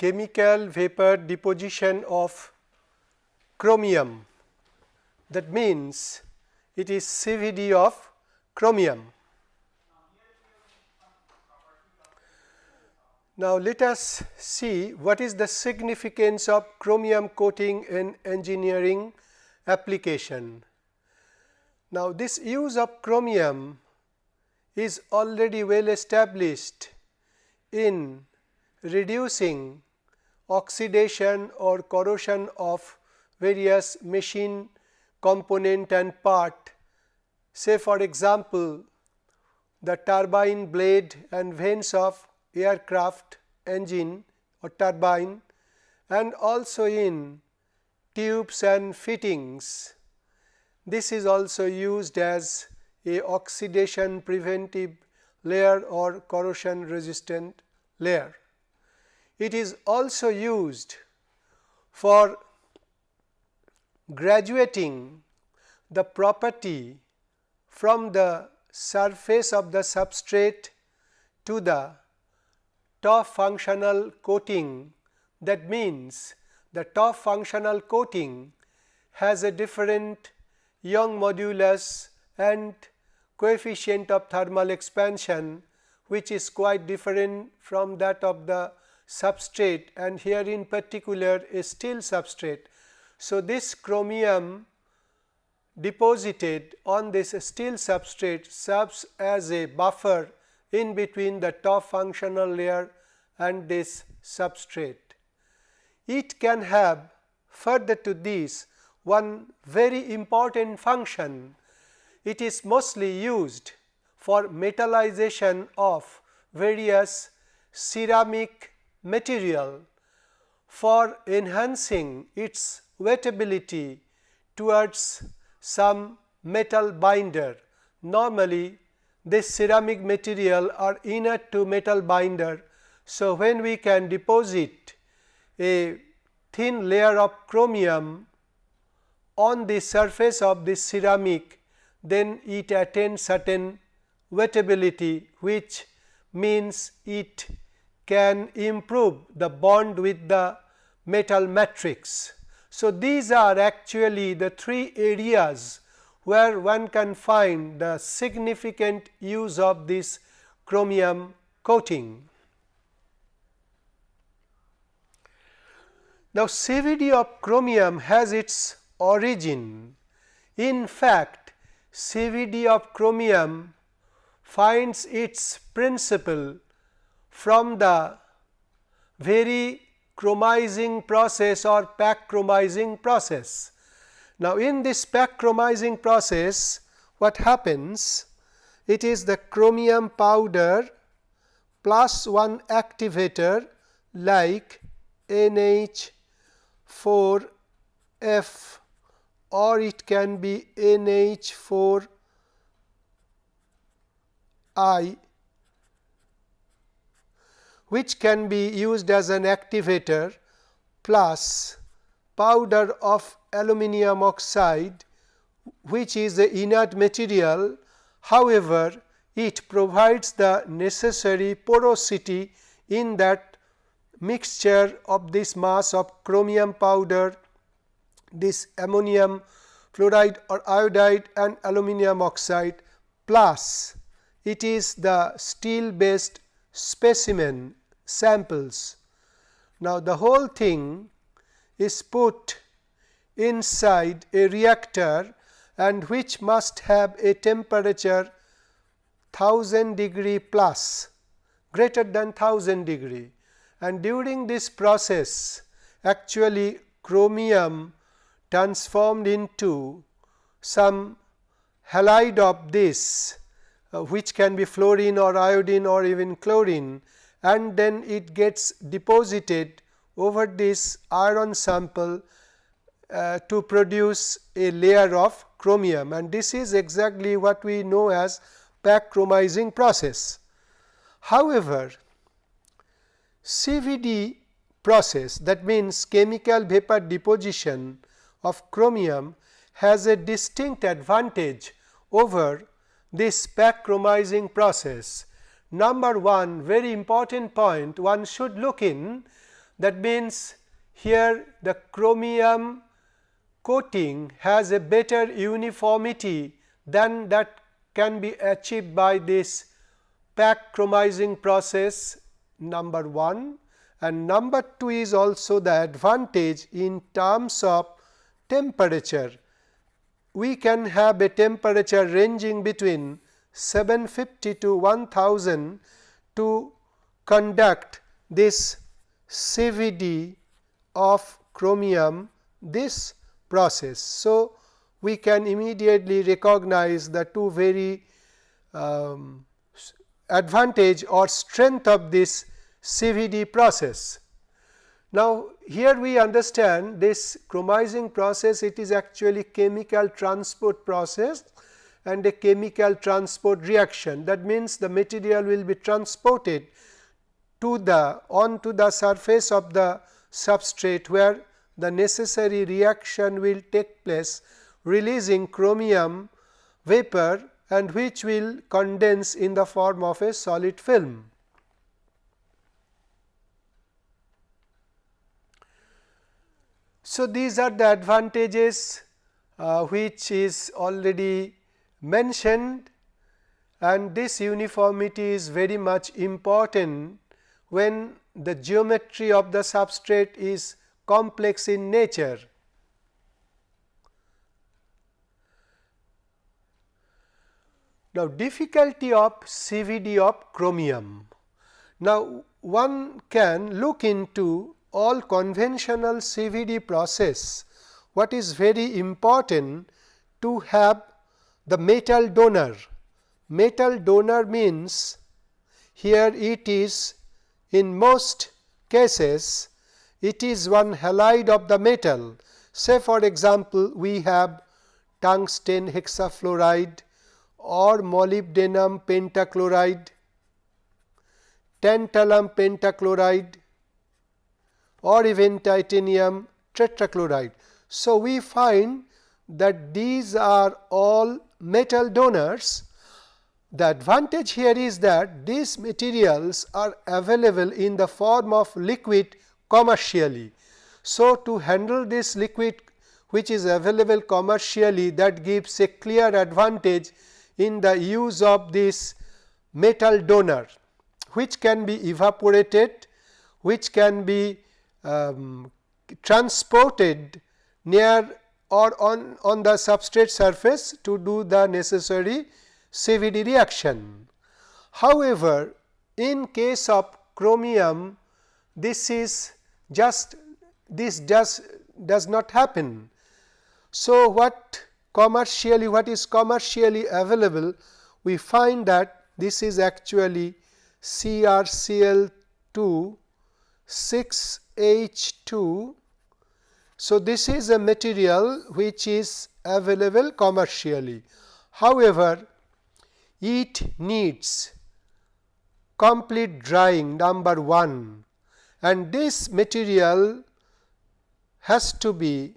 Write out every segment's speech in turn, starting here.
chemical vapor deposition of chromium that means it is CVD of chromium. Now, let us see what is the significance of chromium coating in engineering application. Now, this use of chromium is already well established in reducing oxidation or corrosion of various machine component and part. Say for example, the turbine blade and vanes of aircraft engine or turbine and also in tubes and fittings. This is also used as a oxidation preventive layer or corrosion resistant layer. It is also used for graduating the property from the surface of the substrate to the top functional coating. That means the top functional coating has a different Young modulus and coefficient of thermal expansion which is quite different from that of the substrate and here in particular a steel substrate. So, this chromium deposited on this steel substrate serves as a buffer in between the top functional layer and this substrate. It can have further to this one very important function. It is mostly used for metallization of various ceramic material for enhancing its wettability towards some metal binder. Normally, this ceramic material are inert to metal binder. So, when we can deposit a thin layer of chromium on the surface of this ceramic, then it attains certain wettability which means it can improve the bond with the metal matrix. So, these are actually the three areas where one can find the significant use of this chromium coating. Now, CVD of chromium has its origin. In fact, CVD of chromium finds its principle from the very chromizing process or pack chromizing process. Now, in this pack chromizing process what happens? It is the chromium powder plus one activator like NH 4 F or it can be NH 4 I which can be used as an activator plus powder of aluminum oxide which is the inert material. However, it provides the necessary porosity in that mixture of this mass of chromium powder, this ammonium fluoride or iodide and aluminum oxide plus it is the steel based specimen samples. Now, the whole thing is put inside a reactor and which must have a temperature 1000 degree plus greater than 1000 degree and during this process actually chromium transformed into some halide of this uh, which can be fluorine or iodine or even chlorine and then it gets deposited over this iron sample uh, to produce a layer of chromium and this is exactly what we know as pack chromizing process. However, CVD process that means chemical vapor deposition of chromium has a distinct advantage over this pack chromizing process. Number one very important point one should look in that means here the chromium coating has a better uniformity than that can be achieved by this pack chromizing process number 1 and number 2 is also the advantage in terms of temperature. We can have a temperature ranging between 750 to 1000 to conduct this CVD of chromium this process. So, we can immediately recognize the two very um, advantage or strength of this CVD process. Now, here we understand this chromizing process it is actually chemical transport process and a chemical transport reaction that means the material will be transported to the onto the surface of the substrate where the necessary reaction will take place releasing chromium vapor and which will condense in the form of a solid film. So, these are the advantages uh, which is already mentioned and this uniformity is very much important when the geometry of the substrate is complex in nature. Now, difficulty of CVD of chromium. Now, one can look into all conventional CVD process. What is very important to have the metal donor. Metal donor means here it is in most cases it is one halide of the metal. Say for example, we have tungsten hexafluoride or molybdenum pentachloride, tantalum pentachloride or even titanium tetrachloride. So, we find that these are all metal donors. The advantage here is that these materials are available in the form of liquid commercially. So, to handle this liquid which is available commercially that gives a clear advantage in the use of this metal donor which can be evaporated, which can be um, transported near or on, on the substrate surface to do the necessary CVD reaction. However, in case of chromium this is just this does does not happen. So, what commercially what is commercially available we find that this is actually CrCl2 6H2. So, this is a material which is available commercially. However, it needs complete drying number 1 and this material has to be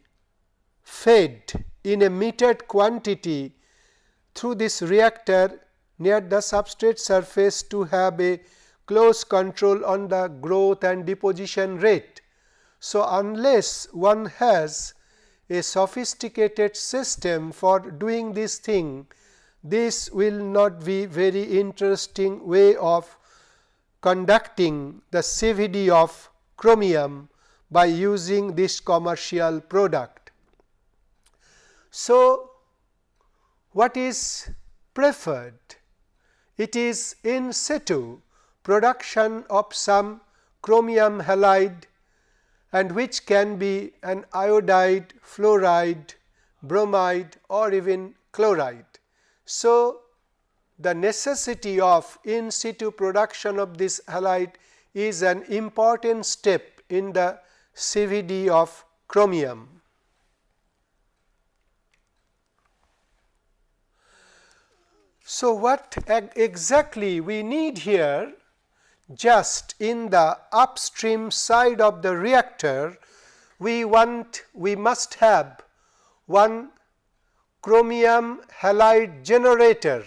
fed in a metered quantity through this reactor near the substrate surface to have a close control on the growth and deposition rate. So, unless one has a sophisticated system for doing this thing, this will not be very interesting way of conducting the CVD of chromium by using this commercial product. So, what is preferred? It is in situ production of some chromium halide and which can be an iodide, fluoride, bromide or even chloride. So, the necessity of in situ production of this halide is an important step in the CVD of chromium. So, what exactly we need here just in the upstream side of the reactor we want we must have one chromium halide generator.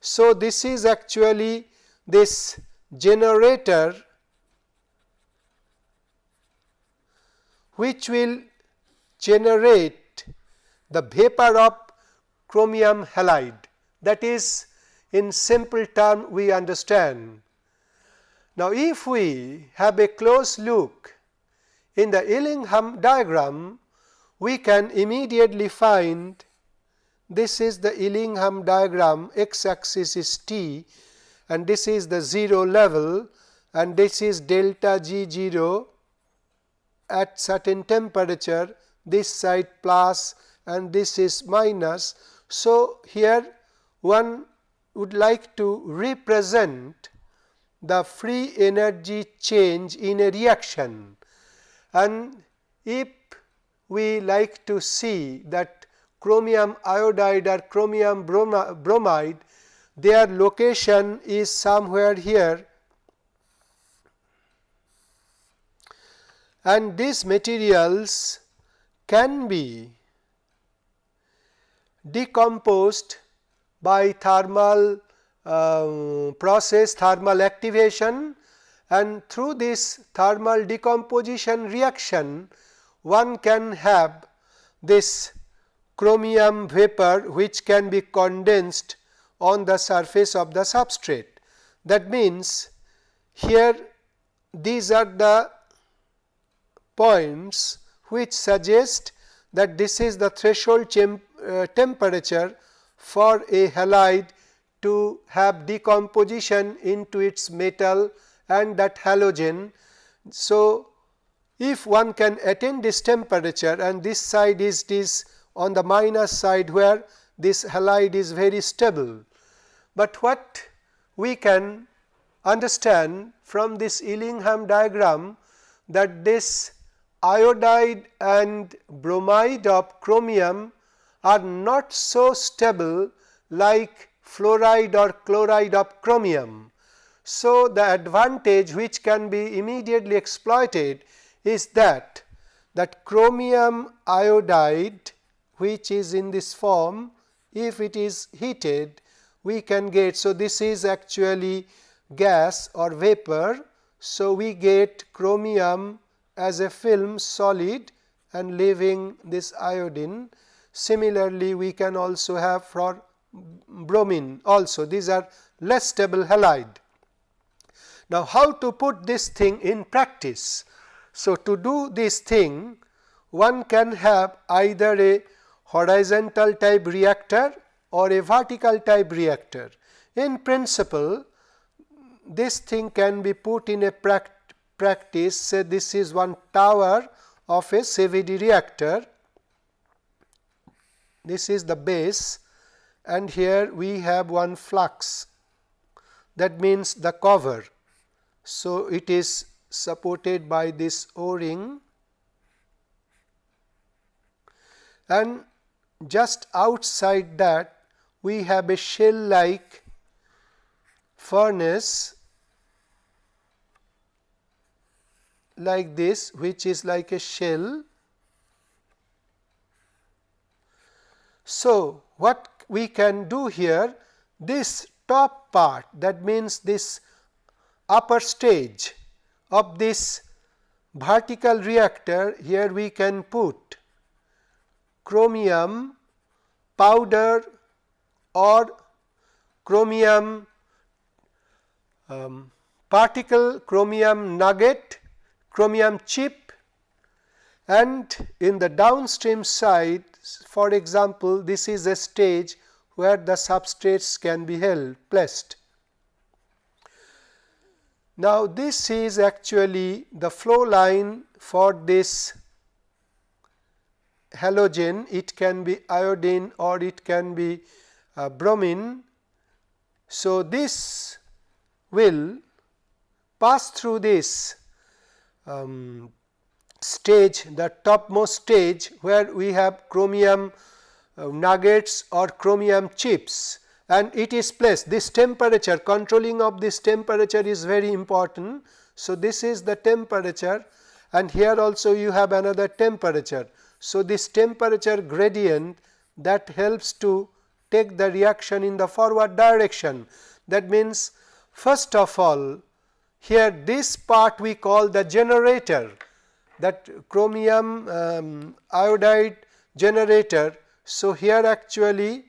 So, this is actually this generator which will generate the vapor of chromium halide that is in simple term we understand. Now, if we have a close look in the Ellingham diagram, we can immediately find this is the Ellingham diagram x axis is t and this is the 0 level and this is delta G 0 at certain temperature this side plus and this is minus. So, here one would like to represent the free energy change in a reaction. And if we like to see that chromium iodide or chromium bromide their location is somewhere here. And these materials can be decomposed by thermal uh, process thermal activation and through this thermal decomposition reaction one can have this chromium vapor which can be condensed on the surface of the substrate. That means, here these are the points which suggest that this is the threshold uh, temperature for a halide to have decomposition into its metal and that halogen. So, if one can attain this temperature and this side is this on the minus side where this halide is very stable. But what we can understand from this Ellingham diagram that this iodide and bromide of chromium are not so stable like fluoride or chloride of chromium. So, the advantage which can be immediately exploited is that that chromium iodide which is in this form if it is heated we can get. So, this is actually gas or vapor. So, we get chromium as a film solid and leaving this iodine. Similarly, we can also have for bromine also these are less stable halide. Now, how to put this thing in practice? So, to do this thing one can have either a horizontal type reactor or a vertical type reactor. In principle, this thing can be put in a practice say this is one tower of a CVD reactor. This is the base and here we have one flux that means the cover. So, it is supported by this O ring and just outside that we have a shell like furnace like this which is like a shell. So, what we can do here this top part that means this upper stage of this vertical reactor here we can put chromium powder or chromium um, particle chromium nugget chromium chip and in the downstream side for example, this is a stage where the substrates can be held placed. Now, this is actually the flow line for this halogen, it can be iodine or it can be uh, bromine. So, this will pass through this um, stage the topmost stage where we have chromium uh, nuggets or chromium chips and it is placed this temperature controlling of this temperature is very important. So, this is the temperature and here also you have another temperature. So, this temperature gradient that helps to take the reaction in the forward direction. That means, first of all here this part we call the generator that chromium um, iodide generator. So, here actually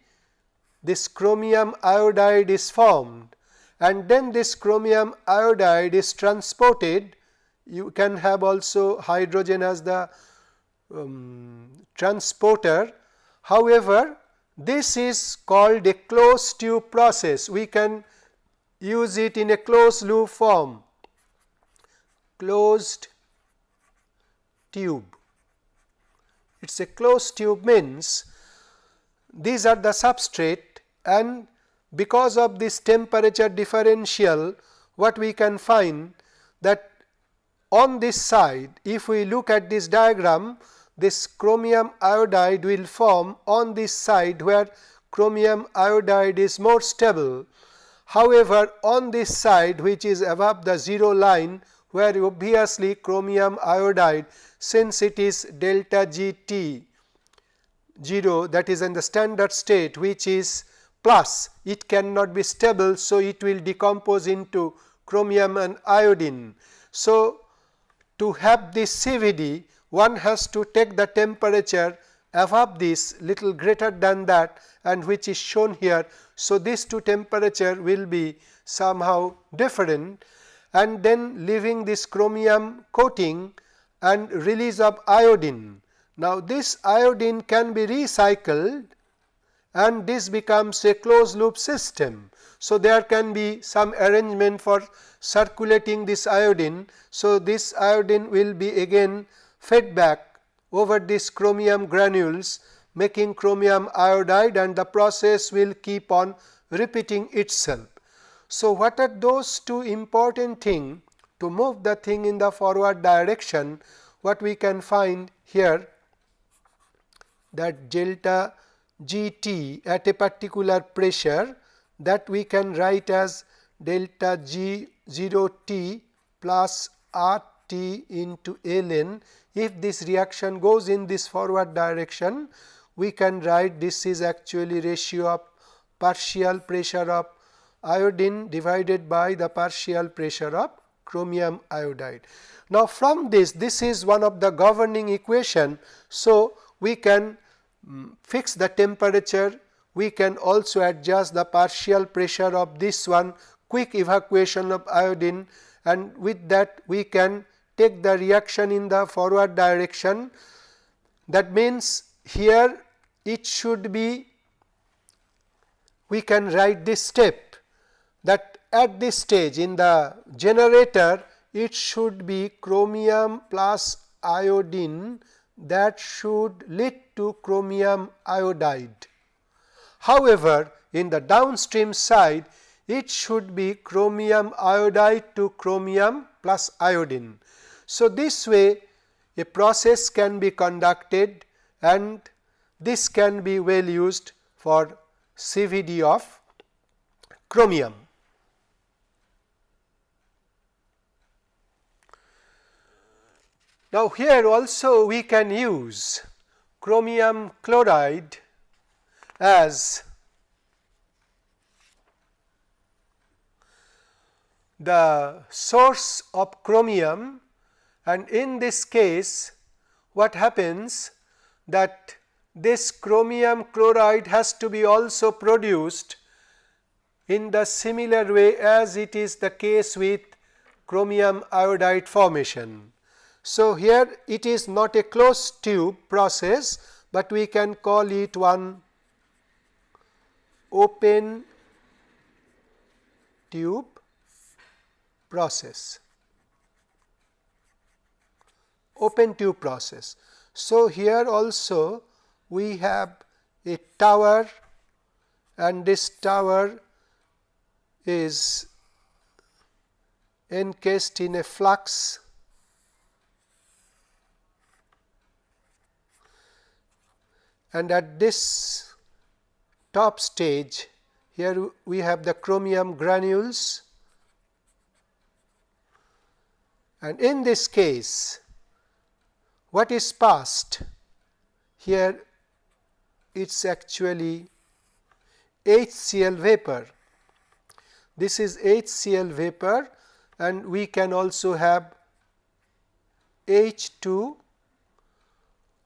this chromium iodide is formed and then this chromium iodide is transported you can have also hydrogen as the um, transporter. However, this is called a closed tube process we can use it in a closed loop form closed tube. It is a closed tube means these are the substrate and because of this temperature differential what we can find that on this side if we look at this diagram this chromium iodide will form on this side where chromium iodide is more stable. However, on this side which is above the 0 line where obviously chromium iodide since it is delta G T 0 that is in the standard state which is plus it cannot be stable. So, it will decompose into chromium and iodine. So, to have this CVD one has to take the temperature above this little greater than that and which is shown here. So, these two temperature will be somehow different and then leaving this chromium coating and release of iodine. Now, this iodine can be recycled and this becomes a closed loop system. So, there can be some arrangement for circulating this iodine. So, this iodine will be again fed back over this chromium granules making chromium iodide and the process will keep on repeating itself. So, what are those two important thing to move the thing in the forward direction what we can find here that delta G t at a particular pressure that we can write as delta G 0 t plus R t into ln. If this reaction goes in this forward direction, we can write this is actually ratio of partial pressure of iodine divided by the partial pressure of chromium iodide. Now, from this, this is one of the governing equation. So, we can um, fix the temperature, we can also adjust the partial pressure of this one quick evacuation of iodine and with that we can take the reaction in the forward direction. That means, here it should be we can write this step that at this stage in the generator it should be chromium plus iodine that should lead to chromium iodide. However, in the downstream side it should be chromium iodide to chromium plus iodine. So, this way a process can be conducted and this can be well used for CVD of chromium. Now, here also we can use chromium chloride as the source of chromium and in this case what happens that this chromium chloride has to be also produced in the similar way as it is the case with chromium iodide formation. So, here it is not a closed tube process, but we can call it one open tube process. open tube process. So, here also we have a tower and this tower is encased in a flux and at this top stage here we have the chromium granules and in this case what is passed? Here it is actually HCl vapor. This is HCl vapor and we can also have H 2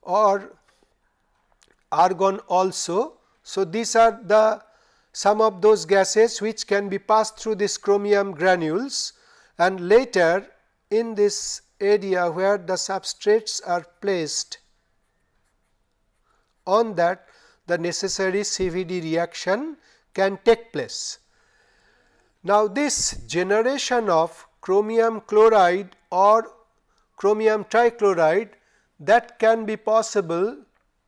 or argon also. So, these are the some of those gases which can be passed through this chromium granules and later in this area where the substrates are placed on that the necessary CVD reaction can take place. Now, this generation of chromium chloride or chromium trichloride that can be possible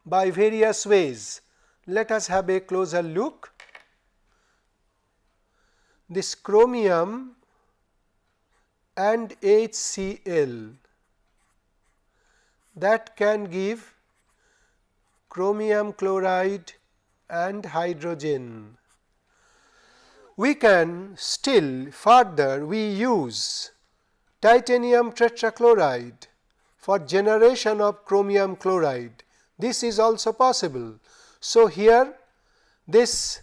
by various ways. Let us have a closer look. This chromium and HCl that can give chromium chloride and hydrogen. We can still further we use titanium tetrachloride for generation of chromium chloride. This is also possible. So, here this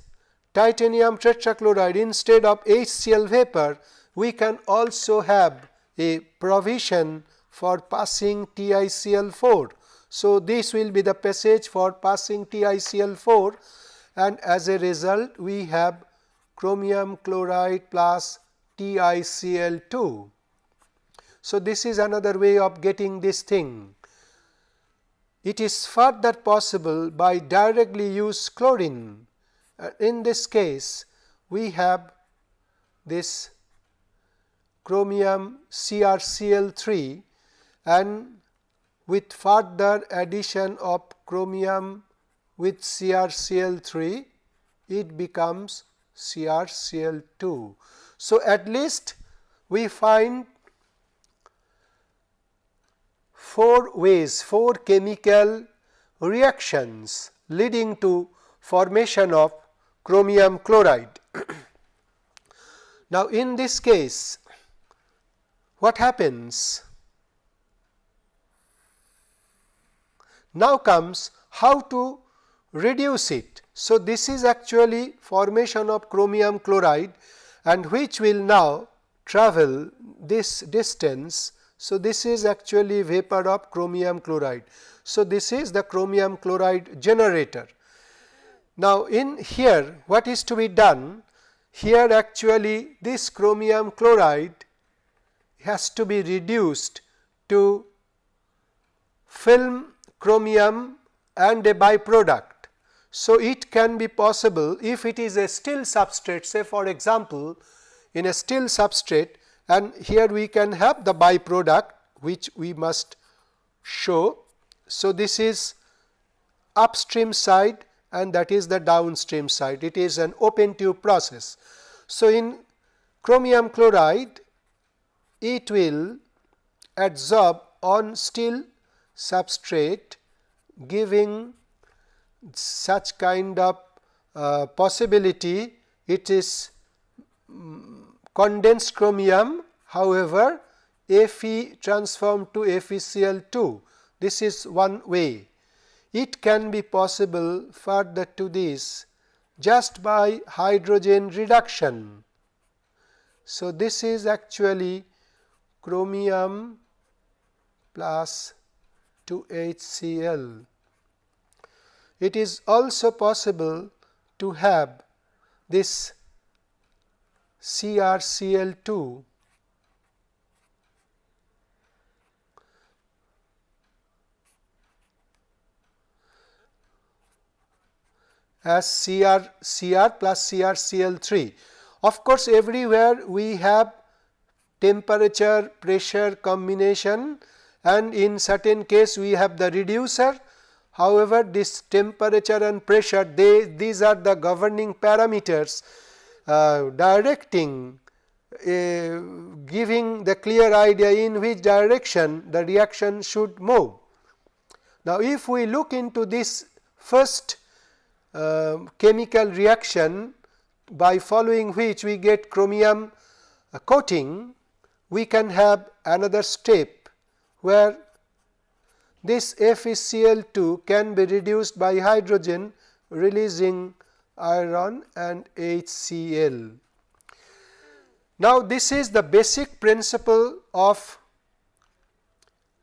titanium tetrachloride instead of HCl vapor we can also have a provision for passing TiCl4. So, this will be the passage for passing TiCl4 and as a result we have chromium chloride plus TiCl2. So, this is another way of getting this thing. It is further possible by directly use chlorine. Uh, in this case, we have this chromium CrCl3 and with further addition of chromium with CrCl3 it becomes CrCl2. So, at least we find four ways, four chemical reactions leading to formation of chromium chloride. now, in this case what happens? Now comes how to reduce it. So, this is actually formation of chromium chloride and which will now travel this distance. So, this is actually vapor of chromium chloride. So, this is the chromium chloride generator. Now, in here what is to be done? Here actually this chromium chloride has to be reduced to film chromium and a byproduct. So, it can be possible if it is a still substrate say for example, in a still substrate and here we can have the byproduct which we must show. So, this is upstream side and that is the downstream side it is an open tube process. So, in chromium chloride it will adsorb on steel substrate giving such kind of uh, possibility it is condensed chromium however Fe transformed to FeCl2 this is one way. It can be possible further to this just by hydrogen reduction. So this is actually chromium plus 2 HCl. It is also possible to have this CrCl2 as Cr, Cr plus CrCl3. Of course, everywhere we have temperature pressure combination and in certain case we have the reducer. However, this temperature and pressure they these are the governing parameters uh, directing uh, giving the clear idea in which direction the reaction should move. Now, if we look into this first uh, chemical reaction by following which we get chromium coating we can have another step where this FeCl2 can be reduced by hydrogen releasing iron and HCl. Now, this is the basic principle of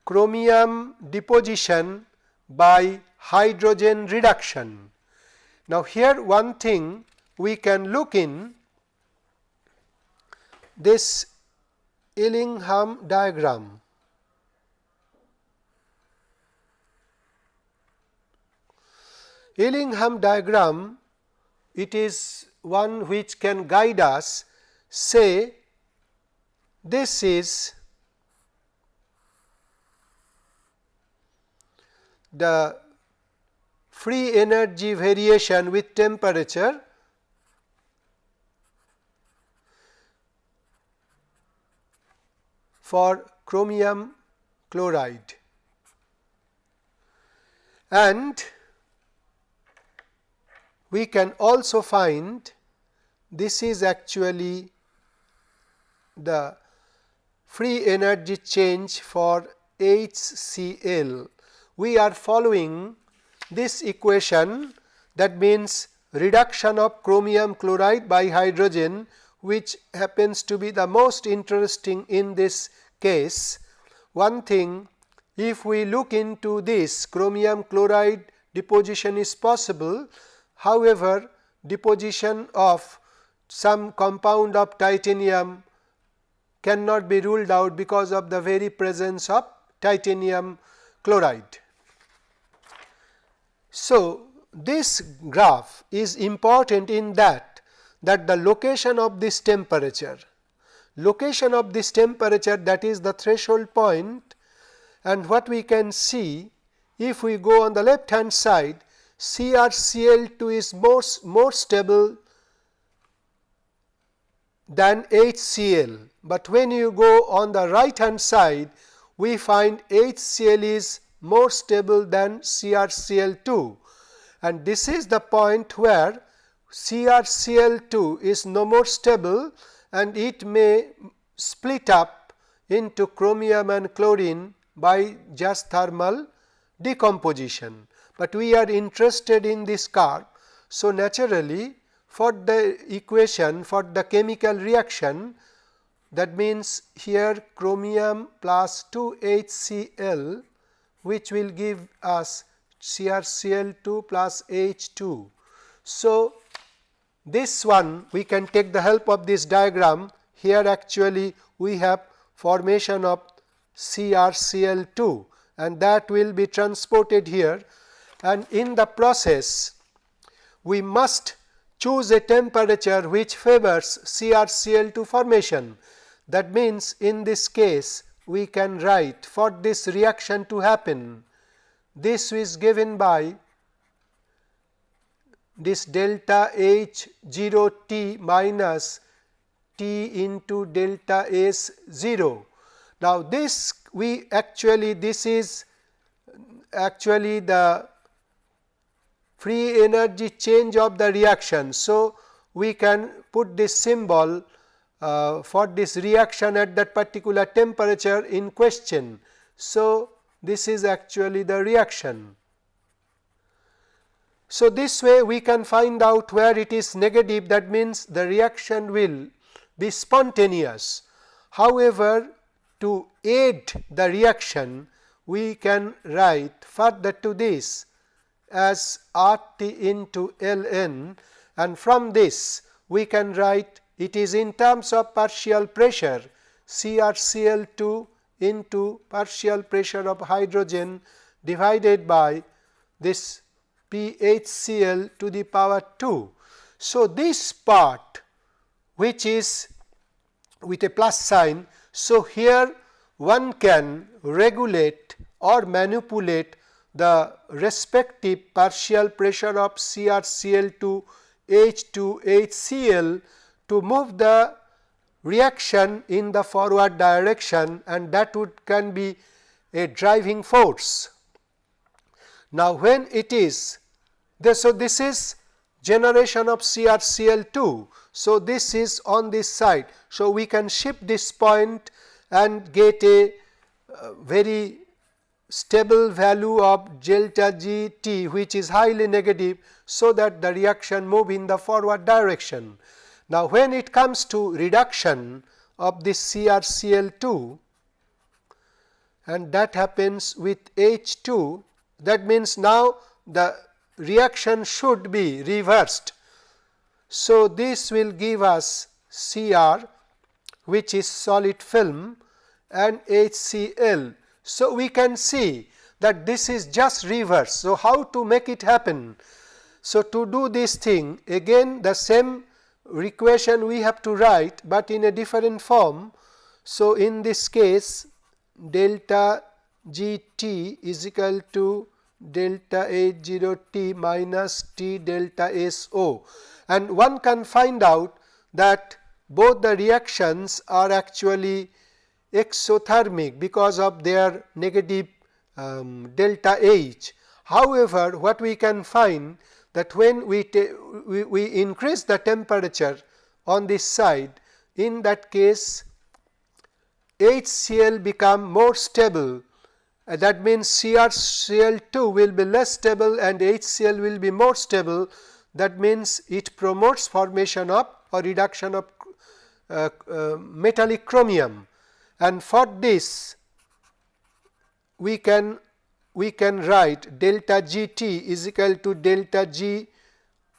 chromium deposition by hydrogen reduction. Now, here one thing we can look in this Ellingham diagram. Ellingham diagram it is one which can guide us say this is the free energy variation with temperature. for chromium chloride. And we can also find this is actually the free energy change for HCl. We are following this equation that means reduction of chromium chloride by hydrogen which happens to be the most interesting in this case. One thing if we look into this chromium chloride deposition is possible. However, deposition of some compound of titanium cannot be ruled out because of the very presence of titanium chloride. So, this graph is important in that that the location of this temperature location of this temperature that is the threshold point and what we can see if we go on the left hand side CrCl2 is more, more stable than HCl, but when you go on the right hand side we find HCl is more stable than CrCl2 and this is the point where CrCl2 is no more stable and it may split up into chromium and chlorine by just thermal decomposition, but we are interested in this curve. So, naturally for the equation for the chemical reaction that means here chromium plus 2 HCl which will give us CrCl2 plus H2. So, this one we can take the help of this diagram here actually we have formation of CrCl2 and that will be transported here and in the process we must choose a temperature which favors CrCl2 formation. That means, in this case we can write for this reaction to happen this is given by this delta H 0 T minus T into delta S 0. Now, this we actually this is actually the free energy change of the reaction. So, we can put this symbol uh, for this reaction at that particular temperature in question. So, this is actually the reaction. So, this way we can find out where it is negative that means the reaction will be spontaneous. However, to aid the reaction we can write further to this as R T into L n and from this we can write it is in terms of partial pressure CrCl2 into partial pressure of hydrogen divided by this PHCl to the power 2. So, this part which is with a plus sign. So, here one can regulate or manipulate the respective partial pressure of CrCl2 H2 HCl to move the reaction in the forward direction and that would can be a driving force. Now, when it is this, so this is generation of CrCl2. So, this is on this side. So, we can shift this point and get a uh, very stable value of delta G T which is highly negative. So, that the reaction move in the forward direction. Now, when it comes to reduction of this CrCl2, and that happens with H 2 that means now the reaction should be reversed. So, this will give us Cr which is solid film and HCl. So, we can see that this is just reverse. So, how to make it happen? So, to do this thing again the same equation we have to write, but in a different form. So, in this case delta G t is equal to delta H 0 t minus t delta S O and one can find out that both the reactions are actually exothermic because of their negative um, delta H. However, what we can find that when we, we, we increase the temperature on this side in that case HCl become more stable. Uh, that means CrCl2 will be less stable and HCl will be more stable. That means it promotes formation of or reduction of uh, uh, metallic chromium and for this we can we can write delta G t is equal to delta G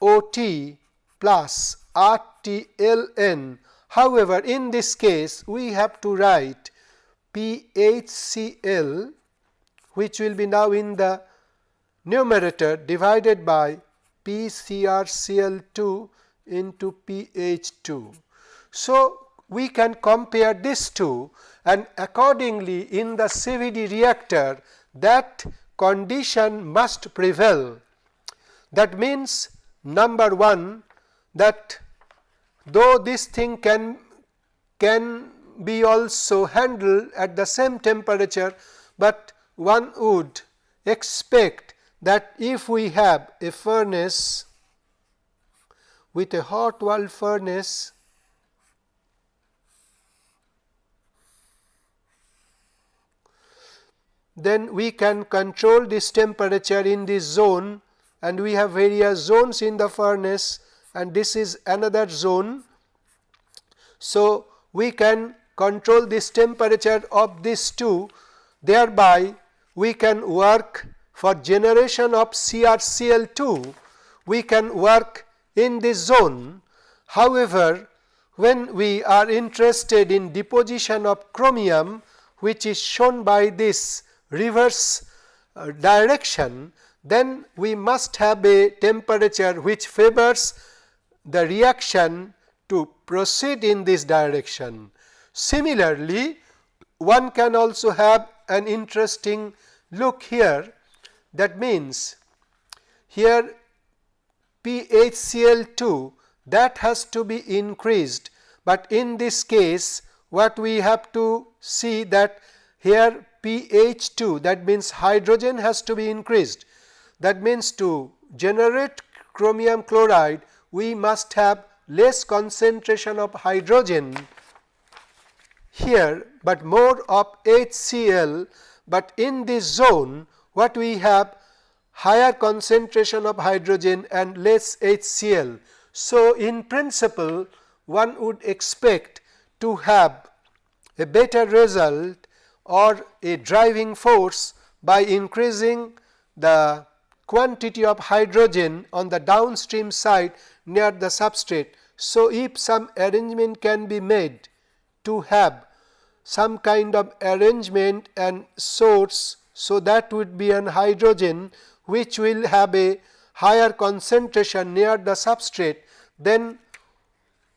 O t plus R t L n. However, in this case we have to write P H C L which will be now in the numerator divided by P C R C L 2 into P H 2. So, we can compare these two and accordingly in the CVD reactor that condition must prevail. That means number 1 that though this thing can can be also handled at the same temperature, but one would expect that if we have a furnace with a hot wall furnace then we can control this temperature in this zone and we have various zones in the furnace and this is another zone. So, we can control this temperature of these two thereby we can work for generation of CrCl2 we can work in this zone. However, when we are interested in deposition of chromium which is shown by this reverse uh, direction then we must have a temperature which favors the reaction to proceed in this direction. Similarly, one can also have an interesting look here that means here PHCl2 that has to be increased, but in this case what we have to see that here pH2 that means hydrogen has to be increased. That means to generate chromium chloride we must have less concentration of hydrogen here, but more of HCl, but in this zone what we have higher concentration of hydrogen and less HCl. So, in principle one would expect to have a better result or a driving force by increasing the quantity of hydrogen on the downstream side near the substrate. So, if some arrangement can be made to have some kind of arrangement and source, so that would be an hydrogen which will have a higher concentration near the substrate, then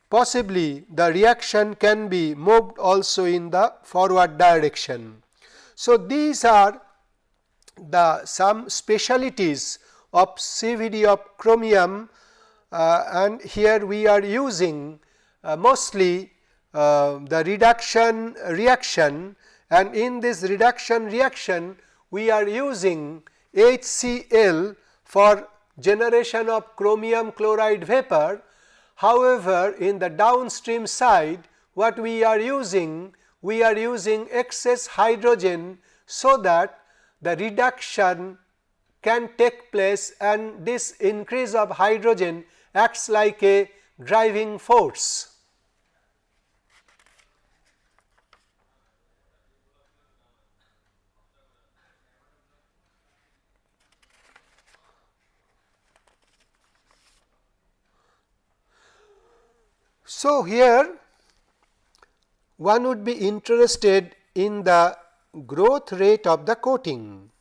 possibly the reaction can be moved also in the forward direction. So, these are the some specialities of CVD of chromium uh, and here we are using uh, mostly uh, the reduction reaction and in this reduction reaction we are using HCl for generation of chromium chloride vapor However, in the downstream side what we are using? We are using excess hydrogen so that the reduction can take place and this increase of hydrogen acts like a driving force. So, here one would be interested in the growth rate of the coating.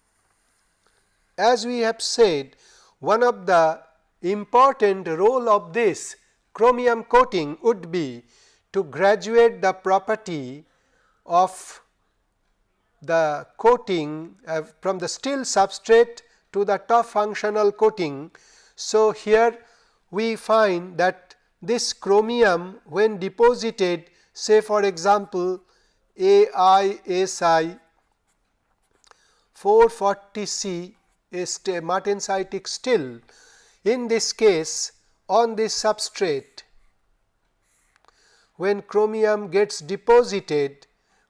As we have said, one of the important role of this chromium coating would be to graduate the property of the coating uh, from the steel substrate to the tough functional coating. So, here we find that this chromium when deposited say for example, AISI 440 C is a martensitic still. In this case on this substrate when chromium gets deposited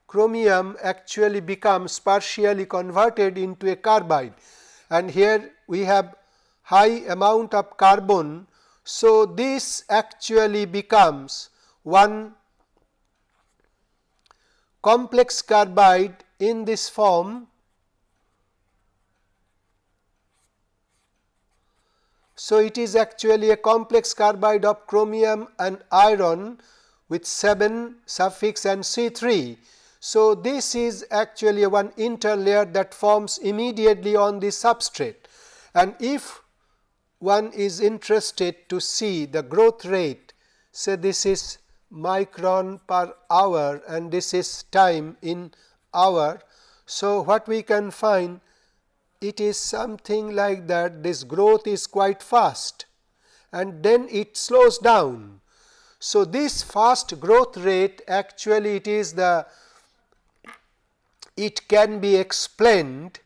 chromium actually becomes partially converted into a carbide and here we have high amount of carbon. So, this actually becomes one complex carbide in this form. So, it is actually a complex carbide of chromium and iron with 7 suffix and C3. So, this is actually one interlayer that forms immediately on the substrate and if one is interested to see the growth rate say this is micron per hour and this is time in hour. So, what we can find it is something like that this growth is quite fast and then it slows down. So, this fast growth rate actually it is the it can be explained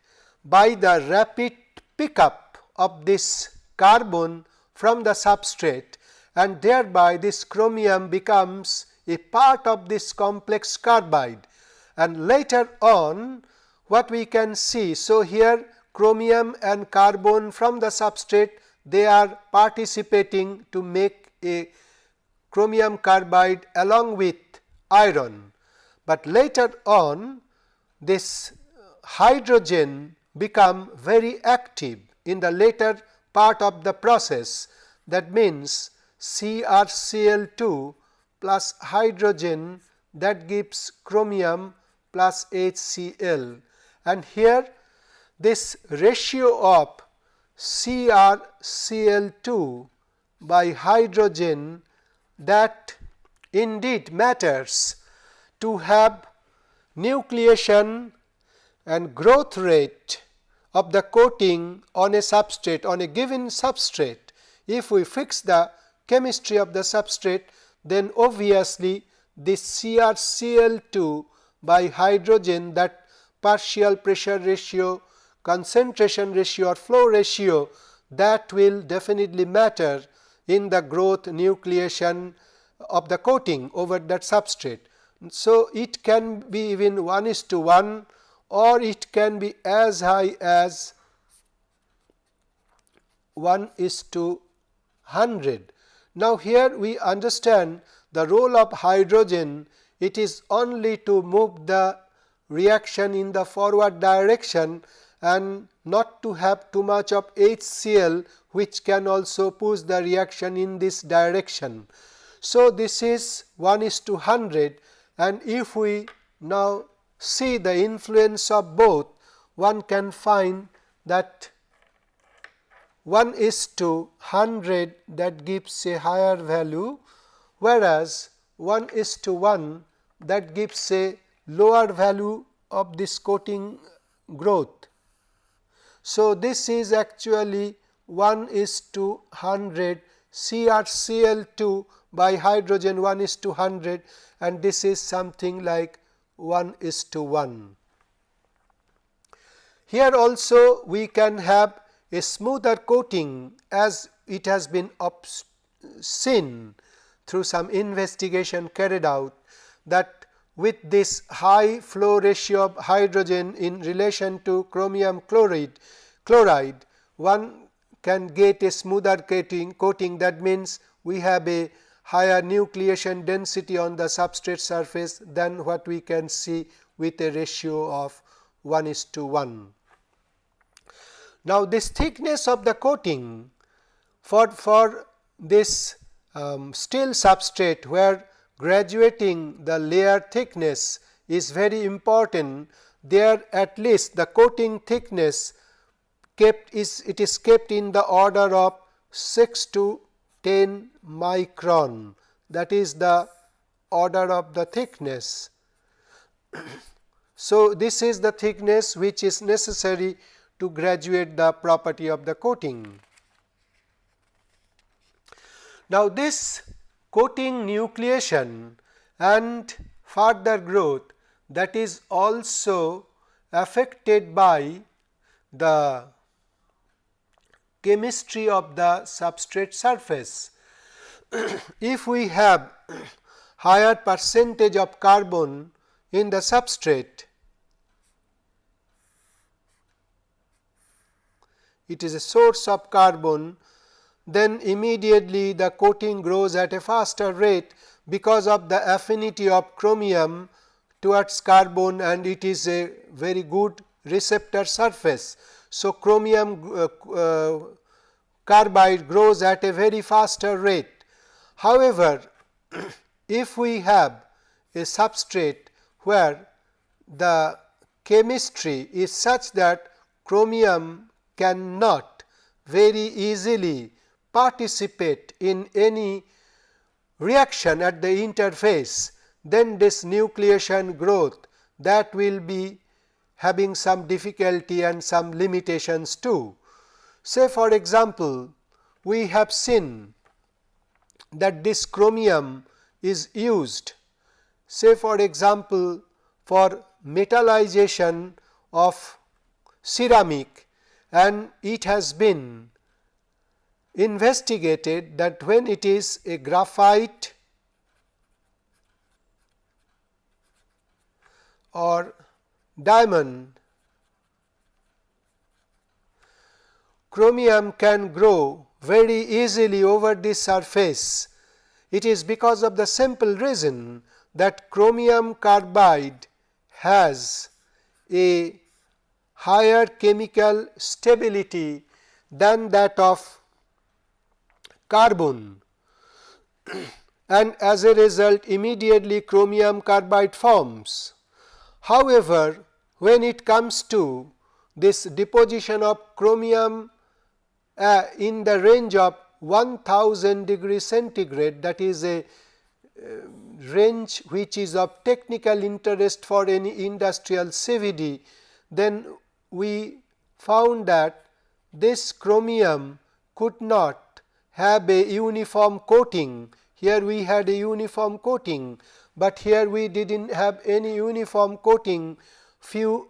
by the rapid pickup of this carbon from the substrate and thereby this chromium becomes a part of this complex carbide and later on what we can see. So, here chromium and carbon from the substrate they are participating to make a chromium carbide along with iron, but later on this hydrogen become very active in the later part of the process. That means CrCl2 plus hydrogen that gives chromium plus HCl and here this ratio of CrCl2 by hydrogen that indeed matters to have nucleation and growth rate of the coating on a substrate on a given substrate. If we fix the chemistry of the substrate then obviously this CrCl2 by hydrogen that partial pressure ratio, concentration ratio or flow ratio that will definitely matter in the growth nucleation of the coating over that substrate. So, it can be even 1 is to 1 or it can be as high as 1 is to 100. Now, here we understand the role of hydrogen it is only to move the reaction in the forward direction and not to have too much of HCl which can also push the reaction in this direction. So, this is 1 is to 100 and if we now see the influence of both one can find that 1 is to 100 that gives a higher value whereas 1 is to 1 that gives a lower value of this coating growth. So, this is actually 1 is to 100 CrCl2 by hydrogen 1 is to 100 and this is something like 1 is to 1. Here also we can have a smoother coating as it has been seen through some investigation carried out that with this high flow ratio of hydrogen in relation to chromium chloride, chloride one can get a smoother coating, coating that means we have a higher nucleation density on the substrate surface than what we can see with a ratio of 1 is to 1. Now, this thickness of the coating for, for this um, still substrate where graduating the layer thickness is very important there at least the coating thickness kept is it is kept in the order of 6 to 10 micron that is the order of the thickness. so, this is the thickness which is necessary to graduate the property of the coating. Now, this coating nucleation and further growth that is also affected by the chemistry of the substrate surface. if we have higher percentage of carbon in the substrate, it is a source of carbon, then immediately the coating grows at a faster rate because of the affinity of chromium towards carbon and it is a very good receptor surface. So, chromium uh, uh, carbide grows at a very faster rate. However, if we have a substrate where the chemistry is such that chromium cannot very easily participate in any reaction at the interface, then this nucleation growth that will be having some difficulty and some limitations too. Say for example, we have seen that this chromium is used say for example, for metallization of ceramic and it has been investigated that when it is a graphite or diamond, chromium can grow very easily over this surface. It is because of the simple reason that chromium carbide has a higher chemical stability than that of carbon and as a result immediately chromium carbide forms. However, when it comes to this deposition of chromium uh, in the range of 1000 degree centigrade that is a uh, range which is of technical interest for any industrial CVD, then we found that this chromium could not have a uniform coating. Here we had a uniform coating, but here we did not have any uniform coating few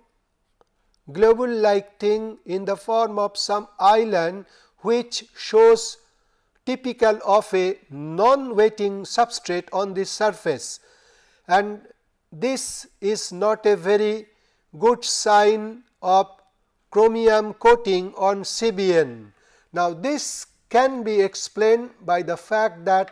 globule like thing in the form of some island which shows typical of a non-wetting substrate on this surface and this is not a very good sign of chromium coating on CBN. Now, this can be explained by the fact that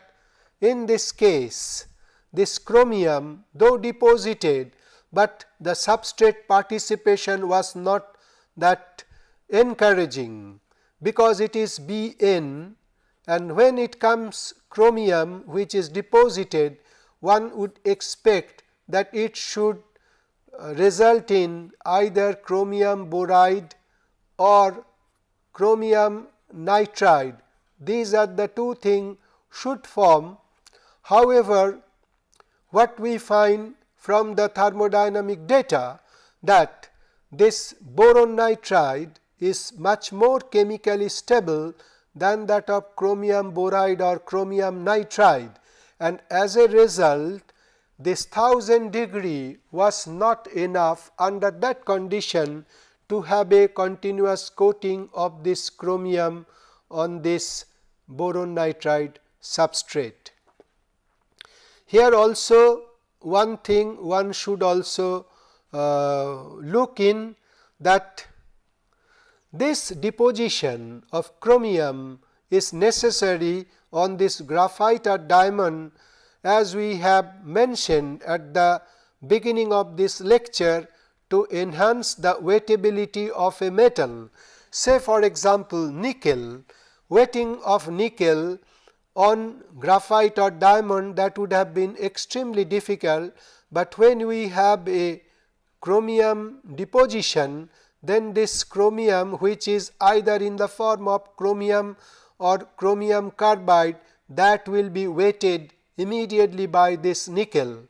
in this case this chromium though deposited, but the substrate participation was not that encouraging because it is Bn and when it comes chromium which is deposited one would expect that it should uh, result in either chromium boride or chromium nitride. These are the two things should form. However, what we find from the thermodynamic data that this boron nitride is much more chemically stable than that of chromium boride or chromium nitride and as a result this 1000 degree was not enough under that condition to have a continuous coating of this chromium on this boron nitride substrate. Here also one thing one should also uh, look in that this deposition of chromium is necessary on this graphite or diamond as we have mentioned at the beginning of this lecture to enhance the wettability of a metal. Say for example, nickel, wetting of nickel on graphite or diamond that would have been extremely difficult, but when we have a chromium deposition then this chromium which is either in the form of chromium or chromium carbide that will be weighted immediately by this nickel.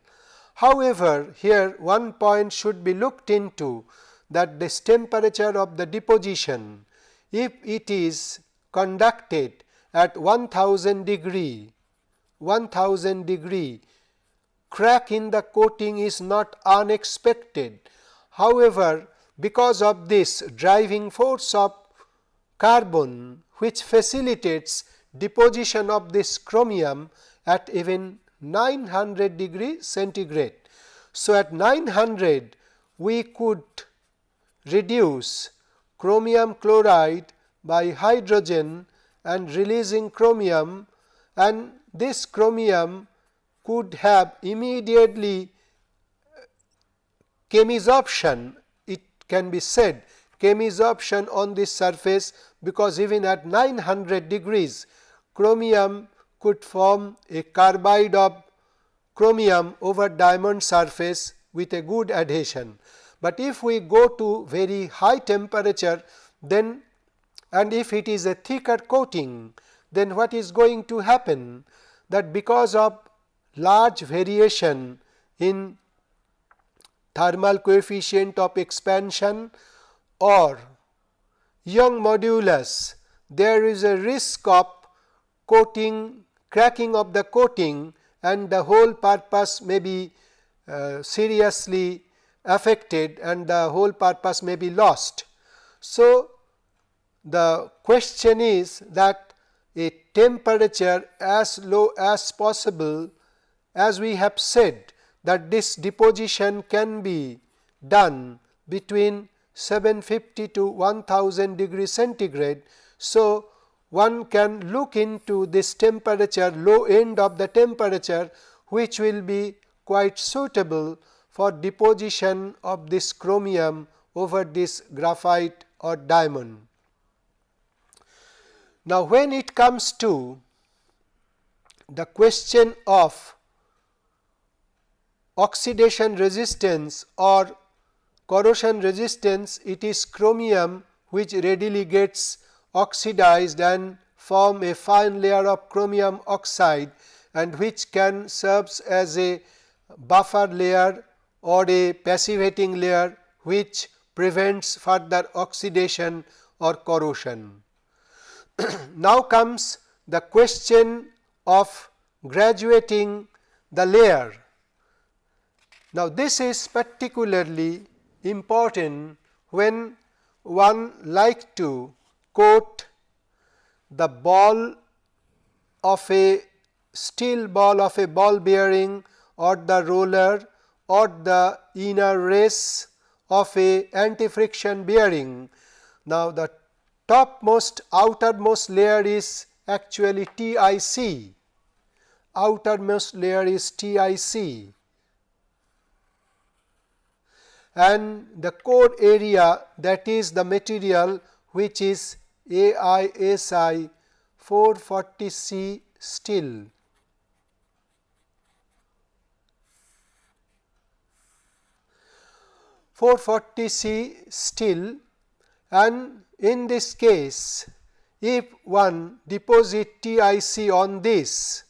However, here one point should be looked into that this temperature of the deposition if it is conducted at 1000 degree 1000 degree crack in the coating is not unexpected. However, because of this driving force of carbon which facilitates deposition of this chromium at even 900 degree centigrade. So, at 900 we could reduce chromium chloride by hydrogen and releasing chromium and this chromium could have immediately uh, chemisorption it can be said chemisorption on this surface because even at 900 degrees chromium could form a carbide of chromium over diamond surface with a good adhesion. But if we go to very high temperature then and if it is a thicker coating then what is going to happen that because of large variation in thermal coefficient of expansion or Young modulus there is a risk of coating cracking of the coating and the whole purpose may be uh, seriously affected and the whole purpose may be lost. So, the question is that a temperature as low as possible as we have said that this deposition can be done between 750 to 1000 degree centigrade. So, one can look into this temperature low end of the temperature which will be quite suitable for deposition of this chromium over this graphite or diamond. Now, when it comes to the question of oxidation resistance or corrosion resistance it is chromium which readily gets oxidized and form a fine layer of chromium oxide and which can serves as a buffer layer or a passivating layer which prevents further oxidation or corrosion. now comes the question of graduating the layer. Now, this is particularly important when one like to coat the ball of a steel ball of a ball bearing or the roller or the inner race of a anti friction bearing. Now, the topmost outermost layer is actually TIC, outermost layer is TIC and the core area that is the material which is AISI 440 C steel. Four forty C steel and in this case if one deposit TIC on this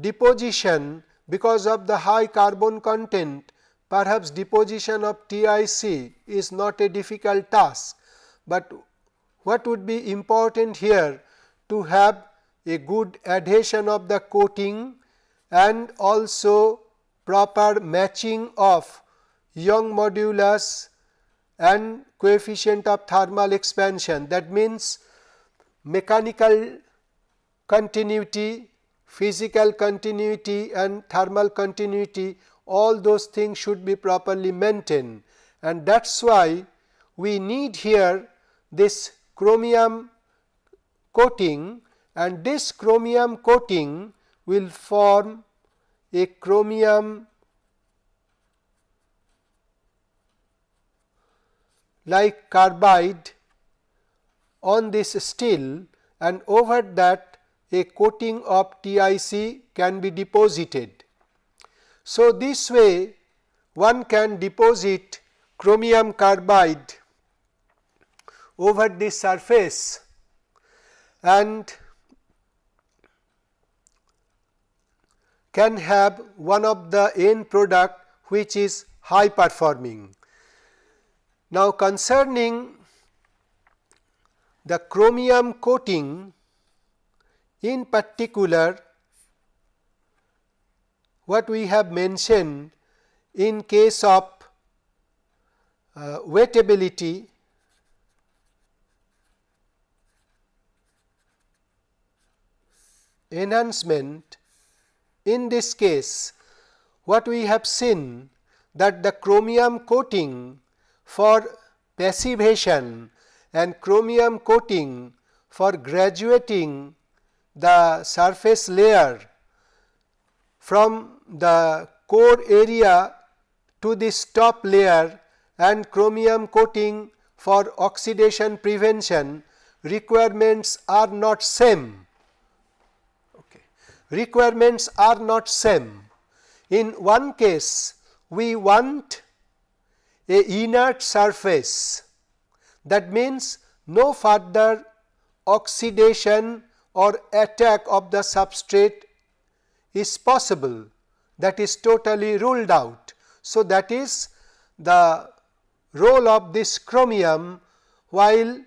deposition because of the high carbon content Perhaps deposition of TIC is not a difficult task, but what would be important here to have a good adhesion of the coating and also proper matching of Young modulus and coefficient of thermal expansion. That means, mechanical continuity, physical continuity and thermal continuity all those things should be properly maintained and that is why we need here this chromium coating and this chromium coating will form a chromium like carbide on this steel and over that a coating of TIC can be deposited. So, this way one can deposit chromium carbide over this surface and can have one of the end product which is high performing. Now, concerning the chromium coating in particular what we have mentioned in case of uh, wettability enhancement in this case what we have seen that the chromium coating for passivation and chromium coating for graduating the surface layer from the core area to this top layer and chromium coating for oxidation prevention requirements are not same. Okay. Requirements are not same. In one case we want a inert surface that means no further oxidation or attack of the substrate is possible that is totally ruled out. So, that is the role of this chromium while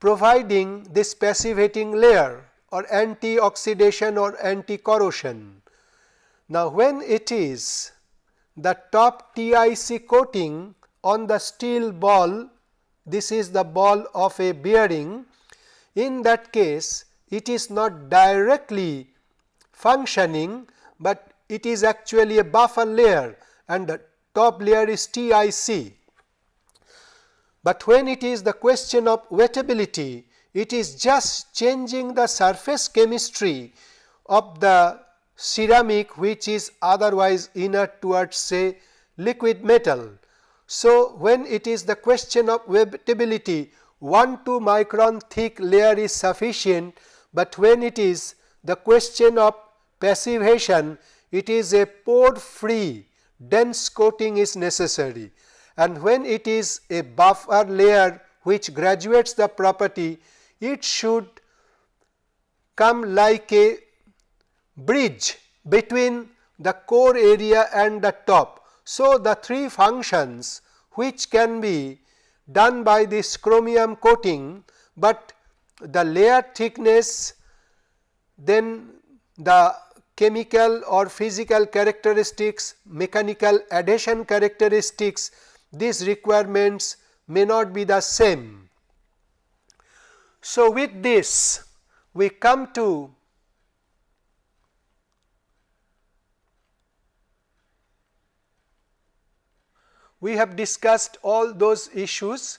providing this passivating layer or anti-oxidation or anti-corrosion. Now, when it is the top TIC coating on the steel ball, this is the ball of a bearing, in that case it is not directly functioning, but it is actually a buffer layer and the top layer is TIC. But when it is the question of wettability, it is just changing the surface chemistry of the ceramic which is otherwise inert towards say liquid metal. So, when it is the question of wettability 1 2 micron thick layer is sufficient, but when it is the question of passivation it is a pore free dense coating is necessary and when it is a buffer layer which graduates the property it should come like a bridge between the core area and the top. So, the three functions which can be done by this chromium coating, but the layer thickness then the chemical or physical characteristics, mechanical adhesion characteristics, these requirements may not be the same. So, with this we come to we have discussed all those issues.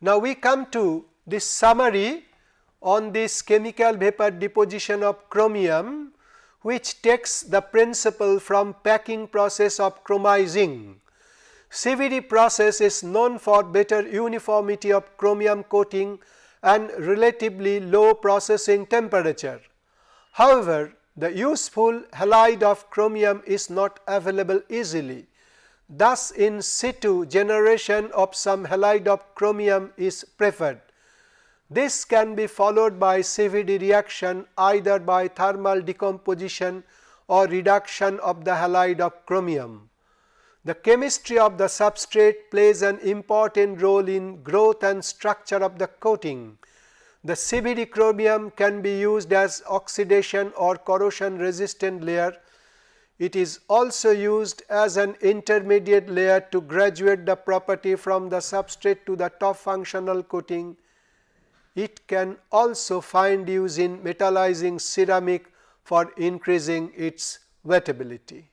Now, we come to this summary on this chemical vapor deposition of chromium which takes the principle from packing process of chromizing. CVD process is known for better uniformity of chromium coating and relatively low processing temperature. However, the useful halide of chromium is not available easily. Thus, in situ generation of some halide of chromium is preferred. This can be followed by CVD reaction either by thermal decomposition or reduction of the halide of chromium. The chemistry of the substrate plays an important role in growth and structure of the coating. The CVD chromium can be used as oxidation or corrosion resistant layer. It is also used as an intermediate layer to graduate the property from the substrate to the top functional coating it can also find use in metallizing ceramic for increasing its wettability.